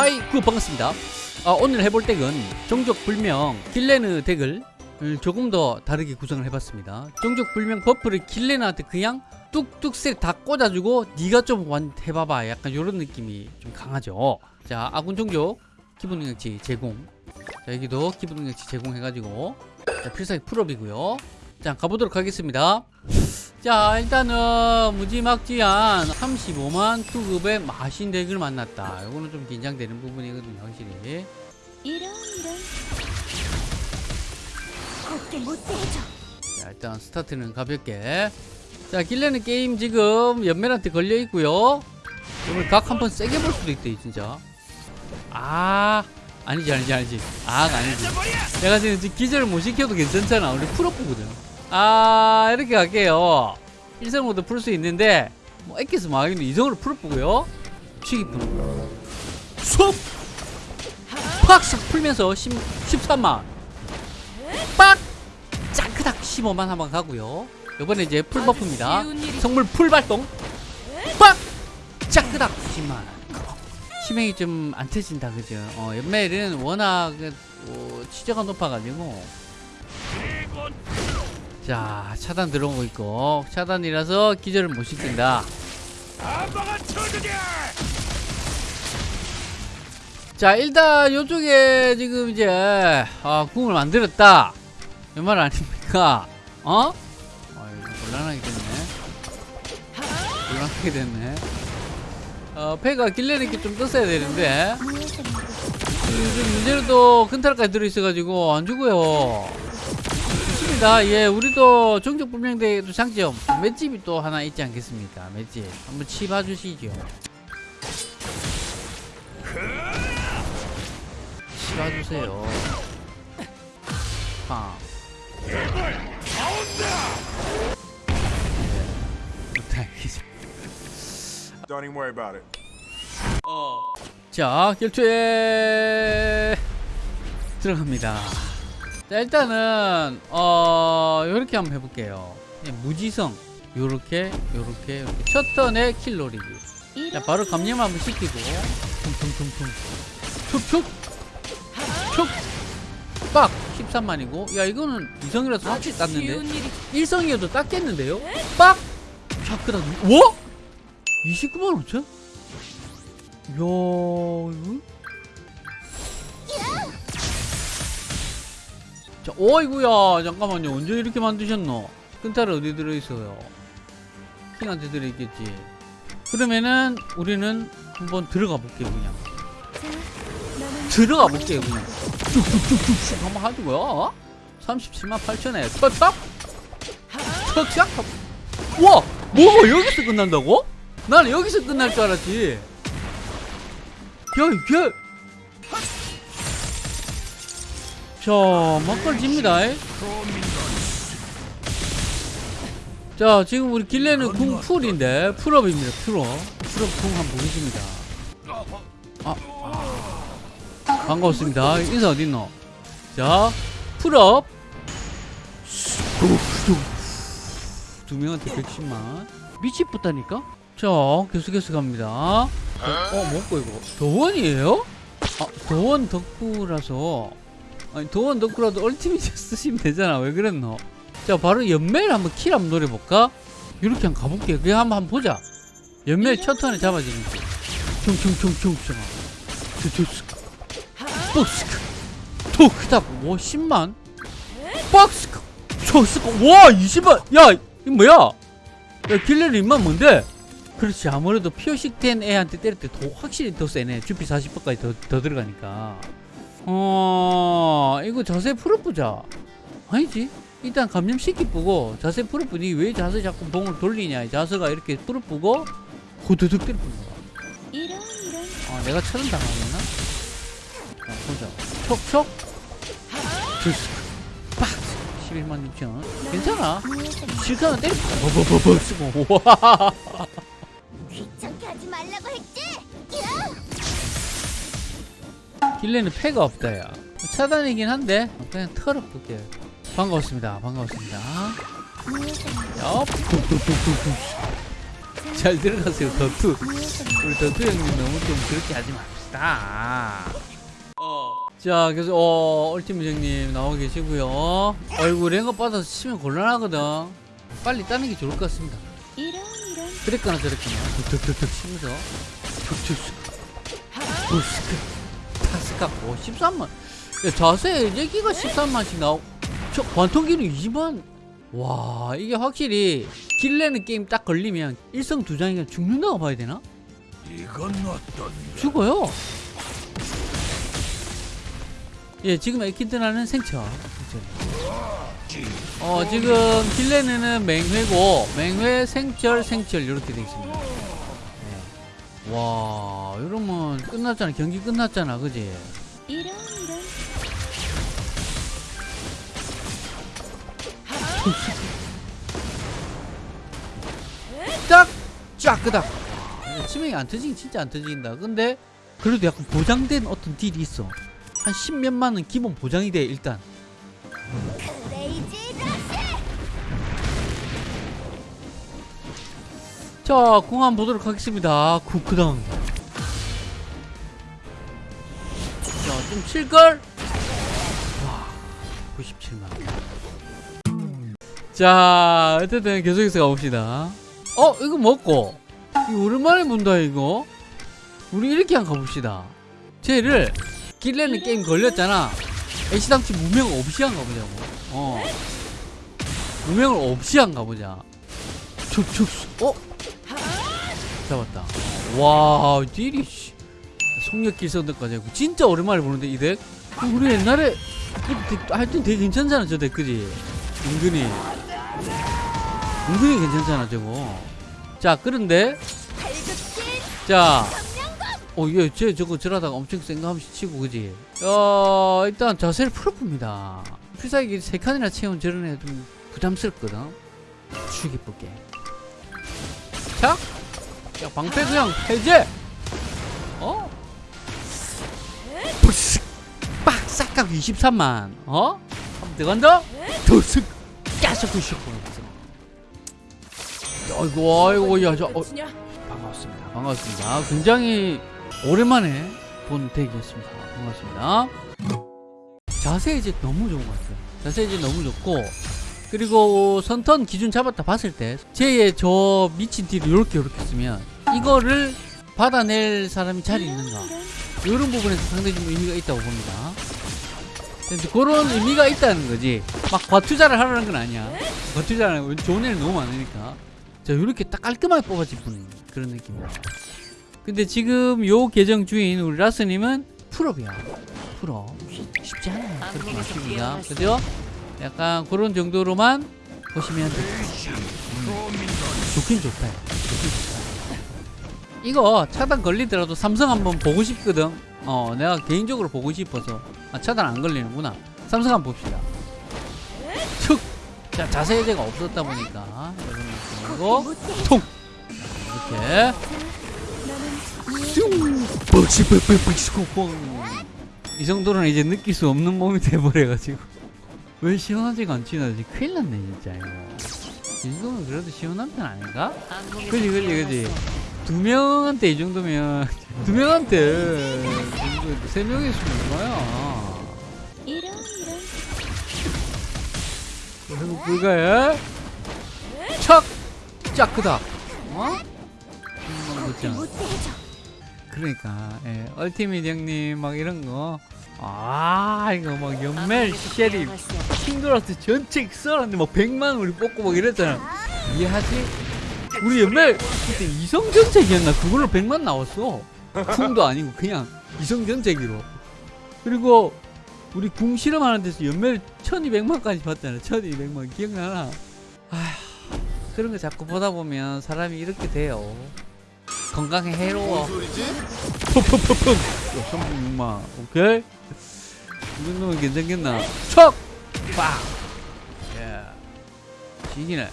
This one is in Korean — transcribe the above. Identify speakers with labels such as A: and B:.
A: hi 그 반갑습니다. 아, 오늘 해볼 덱은 종족불명 길레너 덱을 조금 더 다르게 구성을 해봤습니다. 종족불명 buff를 길레너한테 그냥 뚝뚝 다 꽂아주고 네가 좀완 해봐봐. 약간 이런 느낌이 좀 강하죠. 자 아군 종족 기본 능력치 제공. 자 여기도 기본 능력치 제공해가지고 자 필살기 full up이고요. 자 가보도록 하겠습니다 자 일단은 무지막지한 35만 투급의 마신 덱을 만났다. 이거는 좀 긴장되는 부분이거든요 확실히.
B: 이런 이런 곱게
A: 자 일단 스타트는 가볍게. 자 길레는 게임 지금 연멜한테 걸려있고요. 오늘 각 한 번 세게 볼 수도 있대 진짜. 아 아니지 아니지 아니지. 아 아니지. 내가 지금 기절을 못 시켜도 괜찮잖아. 우리 풀업부거든 아 이렇게 갈게요. 일성으로도 풀 수 있는데 뭐 액기스 망하겠는데 이성으로 풀어보고요. 푸는 쏙! 팍싹 풀면서 10, 13만 빡! 짱크닥 15만 한번 가고요. 이번에 이제 풀 버프입니다. 성물 풀 발동. 빡! 짱크닥 10만. 치명이 좀 안 터진다 그죠? 어, 연멜은 워낙 어, 치저가 높아가지고 자 차단 들어오고 있고. 차단이라서 기절을 못 시킨다. 자 일단 요쪽에 지금 이제 아, 궁을 만들었다. 이 말 아닙니까? 어? 아 곤란하게 됐네. 곤란하게 됐네. 어 패가 길레리께 좀 떴어야 되는데. 요즘 문제는 또 근탈까지 들어있어가지고 안 죽어요 좋습니다. 예 우리도 종족 불명대에도 장점 맷집이 또 하나 있지 않겠습니까? 맷집. 한번 치봐 주시죠. 치봐 주세요. 팡 예, 못하겠습니다.
C: Don't even worry about it.
A: 자 결투에 들어갑니다 자 일단은 어 요렇게 한번 해볼게요. 그냥 무지성. 요렇게 요렇게 요렇게. 첫 턴에 킬 노리기 자 바로 감염 한번 시키고. 퉁퉁퉁퉁. 툭툭. 툭빡. 13만이고. 야 이거는 이성이라서 확실히 땄는데. 일성이어도 땄겠는데요? 빡. 자크다 뭐? 29만 5천? 이야 이거 자 어이구야. 잠깐만요. 언제 이렇게 만드셨노? 끈탈 어디 들어있어요? 킹한테 들어있겠지. 그러면은 우리는 한번 들어가 볼게요 그냥. 들어가 볼게요 그냥. 쭉쭉쭉쭉. 한번 하고요 37만 8천에. 턱턱? 턱싹 와! 뭐가 여기서 끝난다고? 나는 여기서 끝날 줄 알았지. 야이 자 막걸집니다. 자 지금 우리 길레는 궁 풀인데 풀업입니다 풀업. 풀업 궁 한번 보겠습니다. 아, 아. 반갑습니다. 인사 어딨노? 자 풀업. 두 명한테 110만. 미치겠다니까? 자 계속해서 갑니다. 어, 어 먹고 이거? 도원이에요? 아 도원 덕후라서 아니 도원 덕후라도 얼티밋 쓰시면 되잖아. 왜 그랬노? 자 바로 연멜 한번 킬 한번 노려볼까? 이렇게 한번 가볼게요 그냥 한번, 한번 보자. 연멜 첫 턴에 투투스크 뻑스크. 톡딱 와 10만. 뻑스크. 초스크. 와 20만. 야 이거 뭐야? 야 길레리 인만 뭔데? 그렇지. 아무래도 피어식 된 애한테 때릴 때 더 확실히 더 세네. 주피 40%까지 더, 더 들어가니까 어 이거 자세 풀어보자. 아니지? 일단 감염시키 보고 자세 풀어보니 왜 자세 자꾸 봉을 돌리냐. 자세가 이렇게 풀어보고 후두둑 때려보는 거야.
B: 이런 이런.
A: 아 내가 처럼 당하겠나? 자 보자. 촉촉. 빡 11만 6천. 괜찮아. 실컷은 때려 버버버버 쓰고. 와.
B: 귀찮게 하지 말라고 했지
A: 길레는 패가 없다 야. 차단이긴 한데 그냥 털어 볼게 반갑습니다. 반갑습니다. 야 뚝뚝뚝뚝뚝 잘 들어가세요 더투. 우리 더투 형님 너무 좀 그렇게 하지 마 다. 자, 그래서 어, 얼티미 형님 나오고 계시고요. 어이구 랭업 받아서 치면 곤란하거든. 빨리 따는 게 좋을 것 같습니다. 그랬거나 저랬거나. 툭툭툭툭 치면서. 툭툭 부스 오 13만. 야, 자세 얘기가 13만씩 나오 저 관통기는 20만? 와 이게 확실히 길내는 게임 딱 걸리면 일성 두 장이면 죽는다고 봐야 되나?
C: 이건 어떤
A: 죽어요. 예 지금 에키드나는 생처 어 지금 길레는 맹회고 맹회 생철 생철 이렇게 돼 있습니다. 네. 와 이러면 끝났잖아. 경기 끝났잖아 그지?
B: 이런 이런.
A: 딱! 쫙끄닥. 치명이 안 터지긴 진짜 안 터진다. 근데 그래도 약간 보장된 어떤 딜이 있어. 한 십몇만은 기본 보장이 돼 일단 자, 공 한번 보도록 하겠습니다. 쿠크당. 자, 좀 칠걸? 와, 97만. 자, 어쨌든 계속해서 가봅시다. 어, 이거 먹고. 이거 오랜만에 본다, 이거. 우리 이렇게 한번 가봅시다. 쟤를 길레는 게임 걸렸잖아. 애시당치 무명 없이 한 가보자고. 어. 무명을 없이 한 가보자. 축축. 어? 잡았다. 와, 딜이 씨. 속력 길선들까지 하고 진짜 오랜만에 보는데 이 덱. 우리 옛날에 하여튼 되게 괜찮잖아 저덱 그지? 은근히 은근히 괜찮잖아 저거. 자 그런데 자. 어, 얘, 쟤 저거 저러다가 엄청 센감시 치고, 그지? 어, 일단 자세를 풀어봅니다. 필살기 세 칸이나 채운 저런 애 좀 부담스럽거든? 죽이 볼게. 자! 야, 방패 그냥 해제! 어? 부스! 빡! 싹각 23만. 어? 들어간다? 두슥! 까서 99만. 아이고, 아이고, 야, 저, 어, 반갑습니다. 반갑습니다. 굉장히 오랜만에 본 덱이었습니다. 반갑습니다. 자세 이제 너무 좋은 것 같아요. 자세 이제 너무 좋고 그리고 선턴 기준 잡았다 봤을 때 쟤의 저 미친 딜을 이렇게 이렇게 쓰면 이거를 받아낼 사람이 잘 있는가 이런 부분에서 상당히 좀 의미가 있다고 봅니다. 그런 의미가 있다는 거지. 막 과투자를 하라는 건 아니야. 과투자는 좋은 애는 너무 많으니까. 자, 이렇게 딱 깔끔하게 뽑아진 분 그런 느낌이야. 근데 지금 요 계정 주인 우리 라스님은 full up이야. full up. 쉽지 않아요. 그렇게 맞습니다. 그죠? 약간 그런 정도로만 보시면 돼요. 음. 좋긴 좋다. 좋긴 좋다. 이거 차단 걸리더라도 삼성 한번 보고 싶거든. 어, 내가 개인적으로 보고 싶어서. 아, 차단 안 걸리는구나. 삼성 한번 봅시다. 툭! 자, 자세 해제가 없었다 보니까.
B: 못해
A: 통! 이렇게. 이 정도는 이제 느낄 수 없는 몸이 돼버려가지고. 왜 시원하지가 않지? 나 지금 큰일 났네, 진짜, 이거. 이 정도면 그래도 시원한 편 아닌가? 그지, 그지, 그지. 두 명한테 이 정도면, 두 명한테, 세 명이 있으면 얼마야?
B: 이런 이런
A: 불가해? 척! 짝 크다. 어? 그러니까 예, 얼티밋 형님 막 이런 거. 아 이거 막 연멜 쉐리 킹도라스 전체 써놨는데 막 100만 우리 뽑고 막 이랬잖아. 이해하지? 우리 연멜 그때 이성 전체기였나? 그걸로 100만 나왔어. 궁도 아니고 그냥 이성 전체기로. 그리고 우리 궁 실험하는 데서 연멜 1200만까지 봤잖아. 1200만 기억나나? 아휴 그런 거 자꾸 보다 보면 사람이 이렇게 돼요. 건강에 해로워. 펑펑펑펑. 36만. 오케이. 이 정도면 괜찮겠나? 척! 빡! 예. 지기네.